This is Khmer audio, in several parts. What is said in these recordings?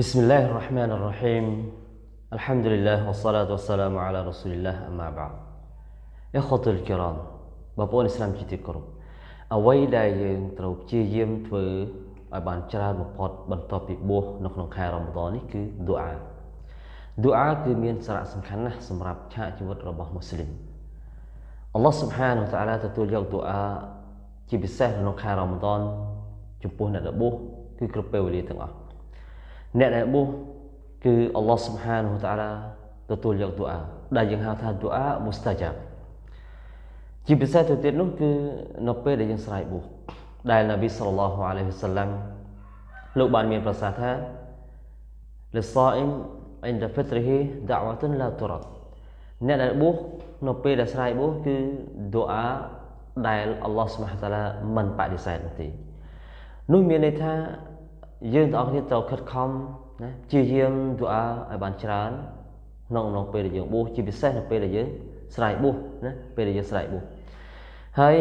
بسم الله الرحمن الرحيم الحمد لله والصلاة والسلام على رسول الله أما بعد إخوة الكرام បងប្អូនឥស្លាមជាទីគោរពអ្វីដែលយើងត្រូវព្យាយាមធ្វើឲ្យបានច្រើនបំផុតបន្ទាប់ពីបួសនៅក្នុងខែរ៉ាម៉ាដននេះគឺឌូអាឌូអាគឺមានសារៈសំខាន់ណាស់សម្រាប់ឆាកជីវិតរបស់មូស្លីមអល់ឡោះស៊ុបហានតាឡាទទួលយកឌូអាជាពិសេសក្នុងខែរ៉ាម៉ាដនចំពោះអ្នកដែលបួសគឺគ្រប់ពេលវេលាទាំងអស់ អ្នកដែលបួសគឺអល់ឡោះស៊ុបហានតាឡាទទួលយកឌូអាដែលយើងហៅថាឌូអាមុស្តាជាបជាពិសេសទៅទៀតនោះគឺនៅពេលដែលយើងស្រែកបួសដែលនប៊ីសល្លឡោះអាឡៃហ៊ីវសល្លាមលោកបានមានប្រសាសន៍ថាលសអ៊ីមអ៊ីនដហ្វិត្រហ៊ីដាវ៉ាតុនឡាទូរ៉ាអ្នកដែលបួសនៅពេលដែលស្រែកបួសគឺឌូអាដែលអល់ឡោះស្មះតាឡាមិនបដិសេធនោះទេនោះមានន័យថា យើងទាំងអស់គ្នាត្រូវខិតខំណាព្យាយាមឌូអាឲ្យបានច្រើនក្នុងក្នុងពេលដែលយើងបួសជាពិសេសនៅពេលដែលយើងស្រែកបួសណាពេលដែលយើងស្រែកបួសហើយ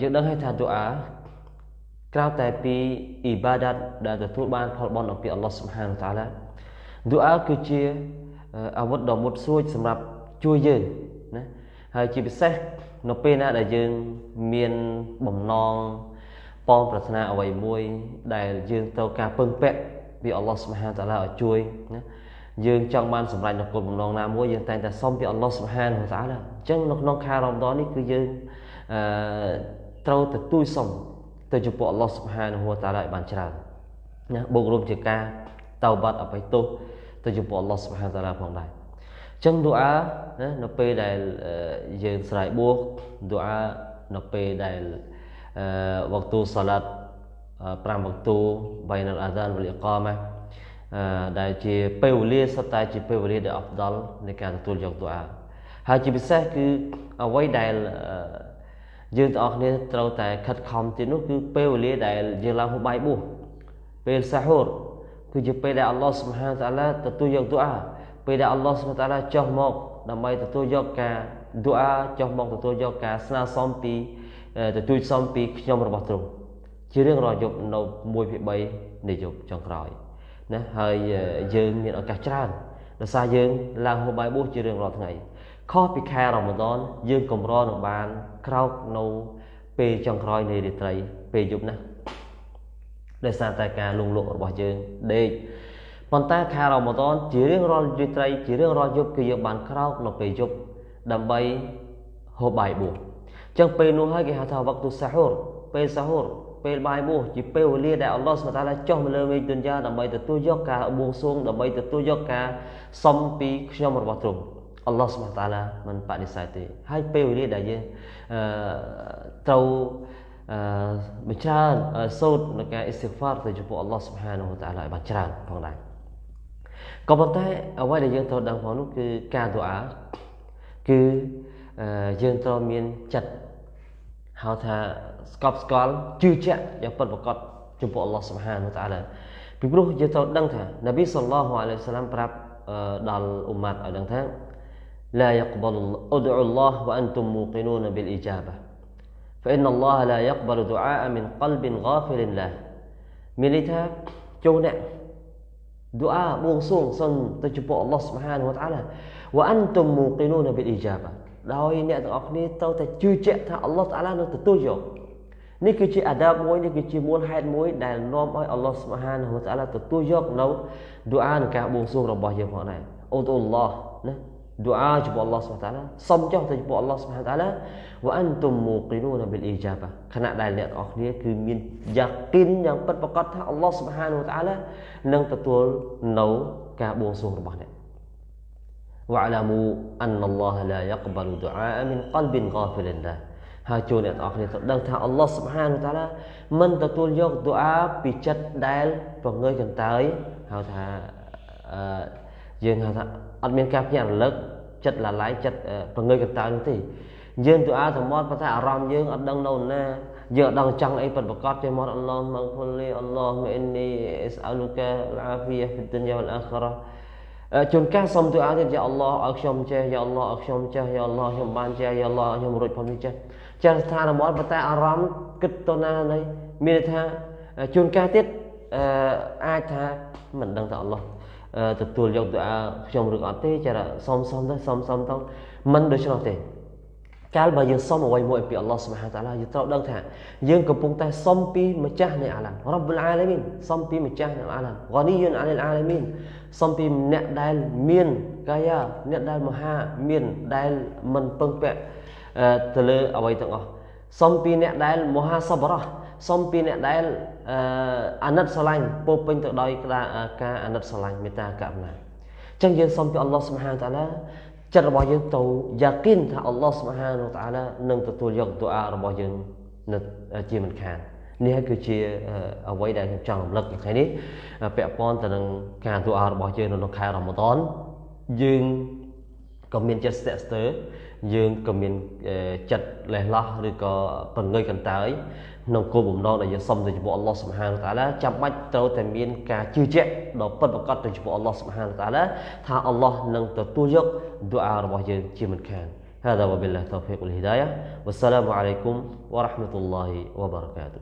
យើងដឹងហើយថាឌូអាក្រៅតែពីអ៊ីបាដាតដែលទទួលបានផលបុណ្យអំពីអល់ឡោះស៊ុបហានតាឡាឌូអាគឺជាអាវុធដ៏មុតស្រួចសម្រាប់ជួយយើងណាហើយជាពិសេសនៅពេលណាដែលយើងមានបំណង បងប្រាថ្នាអ្វីមួយដែលយើងត្រូវការពឹងពាក់ពីអល់ឡោះស៊ុបហានតាឡាឲ្យជួយណាយើងចង់បានសម្រេចនូវគោលបំណងណាមួយយើងតែងតែសុំពីអល់ឡោះស៊ុបហានតាឡាអញ្ចឹងនៅក្នុងខែរ៉មដននេះគឺយើងអឺត្រូវទទួលសុំទៅចំពោះអល់ឡោះស៊ុបហានហួតាឡាឲ្យបានច្រើនណាបូករួមជាការតោបាត់អបិទោសទៅចំពោះអល់ឡោះស៊ុបហានតាឡាផងដែរអញ្ចឹងឌូអាណានៅពេលដែលយើងស្រែកបួសឌូអានៅពេលដែល អឺវ៉ាក់ទូសាឡាត់5វ៉ាក់ទូបៃណលអាដានវលីកាម៉ាដែលជាពេលវេលាសុទ្ធតែជាពេលវេលាដែលអហ្វដលនៃការទទួលយកឌូអាហើយជាពិសេសគឺអ្វីដែលយើងទាំងអស់គ្នាត្រូវតែខិតខំទៀតនោះគឺពេលវេលាដែលយើងឡើងហូបបាយបួសពេលសាហូរគឺជាពេលដែលអល់ឡោះសុបហានតាឡាទទួលយកឌូអាពេលដែលអល់ឡោះសុបហានតាឡាចុះមកដើម្បីទទួលយកការឌូអាចុះមកទទួលយកការស្នើសុំពី ទទួលសុំពីខ្ញុំរបស់ទ្រង់ជារឿងរាល់យប់នៅ1ភាគ3នៃយប់ចុងក្រោយណាហើយយើងមានឱកាសច្រើនដោយសារយើងឡើងហូបបាយបួសជារឿងរាល់ថ្ងៃខុសពីខែរ៉ាម៉ាដនយើងកម្រនឹងបានក្រោកនៅពេលចុងក្រោយនៃរាត្រីពេលយប់ណាដោយសារតែការលងលក់របស់យើងដេកប៉ុន្តែខែរ៉ាម៉ាដនជារឿងរាល់រាត្រីជារឿងរាល់យប់គឺយើងបានក្រោកនៅពេលយប់ដើម្បីហូបបាយបួស ចឹងពេលនោះហើយគេហៅថាវ៉ាក់ទូសាហូរពេលសាហូរពេលបាយបួសជាពេលវេលាដែលអល់ឡោះសុបតាឡាចុះមកលើមេឃទុនយ៉ាដើម្បីទទួលយកការបួងសួងដើម្បីទទួលយកការសំពីខ្ញុំរបស់ទ្រង់អល់ឡោះសុបតាឡាមិនបដិសេធទេហើយពេលវេលាដែលយើងអឺត្រូវអឺបញ្ច្រើនសូត្រនៅការអ៊ីស្តិហ្វារទៅចំពោះអល់ឡោះសុបហានតាឡាឲ្យបានច្រើនផងដែរក៏ប៉ុន្តែអ្វីដែលយើងត្រូវដឹងផងនោះគឺការទូអាគឺយើងត្រូវមានចិត្ត ហៅថាស្កប់ស្កល់ជឿជាក់យ៉ាងពិតប្រាកដចំពោះអល់ឡោះសុបហានតាឡាពីព្រោះយើងត្រូវដឹងថានប៊ីសល្លោះអាឡៃសាឡាមប្រាប់ដល់អ៊ុម៉ាត់ឲ្យដឹងថា لا يقبل ادعوا الله وأنتم موقنون بالإجابة فإن الله لا يقبل دعاء من قلب غافل له មានន័យថាចូលអ្នកឌូអាបួងសួងសុំទៅចំពោះអល់ឡោះសុបហានវតាឡាវ៉ាអាន តុមមូគីនូនប៊ីលអ៊ីយ៉ាបាដោយអ្នកទាំងអស់គ្នាត្រូវតែជឿជាក់ថាអល់ឡោះតាឡានឹងទទួលយកនេះគឺជាអាដាបមួយនេះគឺជាមូលហេតុមួយដែលនាំឲ្យអល់ឡោះសុបហានវតាឡាទទួលយកនៅឌូអានៃការបួងសួងរបស់យើងផងដែរអូតអ៊ុលឡោះណា doa kepada Allah SWT សុំចុះទៅចំពោះ Allah SWT វ៉ាអនតុមមូគីនូនប៊ីលអ៊ីយ៉ាបាខណៈដែលអ្នកទាំងអស់គ្នាគឺមានយ៉ាគិនយ៉ាងពិតប្រាកដថា Allah SWT នឹងទទួលនៅការបួងសួងរបស់អ្នក واعلموا ان الله لا يقبل دعاء من قلب غافل له ហើយចូលអ្នកទាំងអស់គ្នាទៅដឹងថា Allah Subhanahu Wa Taala មិនទទួលយកឌូអាពីចិត្តដែលប្រងើយកន្តើយហៅថាអឺយើងហៅថាអត់មានការភ្ញាក់រលឹកចិត្តละឡាយចិត្តប្រងើយកន្តើយនោះទេយើងទូអាទៅមកប៉ុន្តែអារម្មណ៍យើងអត់ដឹងនៅណាយើងអត់ដឹងចង់អីពិតប្រកបទេមកអល់ឡោះមកគុលីអល់ឡោះមីអ៊ីនីអ៊ីសអលូកាអាហ្វីយ៉ាហ្វីឌុនយ៉ាវលអាខិរ៉ា ជួនកាលសុំទូអាទៀតយ៉ាអល់ឡោះឲ្យខ្ញុំចេះយ៉ាអល់ឡោះឲ្យខ្ញុំចេះយ៉ាអល់ឡោះខ្ញុំបានចេះយ៉ាអល់ឡោះខ្ញុំរួចផងនេះចេះចេះស្ថានមកប៉ុន្តែអារម្មណ៍គិតទៅណានេះមានថាជួនកាលទៀតអឺអាចថាមិនដឹងថាអល់ឡោះទទួលយកទូអាខ្ញុំឬអត់ទេចាសុំសុំទៅសុំសុំទៅមិនដូច្នោះទេ កាលបើយើងសុំអ្វីមួយពីអល់ឡោះសុបហានតាឡាយើងត្រូវដឹងថាយើងកំពុងតែសុំពីម្ចាស់នៃអាឡាមរ៉ាប់អាឡាមីនសុំពីម្ចាស់នៃអាឡាមហ្គានីយុនអាលអាឡាមីនសុំពីអ្នកដែលមានកាយាអ្នកដែលមហាមានដែលមិនពឹងពាក់ទៅលើអ្វីទាំងអស់សុំពីអ្នកដែលមហាសបរោះសុំពីអ្នកដែលអាណិតស្រឡាញ់ពោពេញទៅដោយការអាណិតស្រឡាញ់មេត្តាករុណាអញ្ចឹងយើងសុំពីអល់ឡោះសុបហានតាឡា ចិត្តរបស់យើងទៅយ៉ាគិនថាអល់ឡោះសុបហានតាឡានឹងទទួលយកទូអារបស់យើងនៅជាមិនខាននេះគឺជាអ្វីដែលខ្ញុំចង់រំលឹកនៅថ្ងៃនេះពាក់ព័ន្ធទៅនឹងការទូអារបស់យើងនៅក្នុងខែរ៉ាម៉ាដនយើង ក៏មានចិត្តស្ទាក់ស្ទើរយើងក៏មានចិត្តលេះលោះឬក៏បង្ងើយកន្តើយក្នុងគោលបំណងដែលយើងសុំទៅចំពោះអល់ឡោះសុបហានតាឡាចាំបាច់ត្រូវតែមានការជឿជាក់ដ៏ពិតប្រាកដទៅចំពោះអល់ឡោះសុបហានតាឡាថាអល់ឡោះនឹងទទួលយកឌូអារបស់យើងជាមិនខាន هذا وبالله التوفيق والهداية والسلام عليكم ورحمة الله وبركاته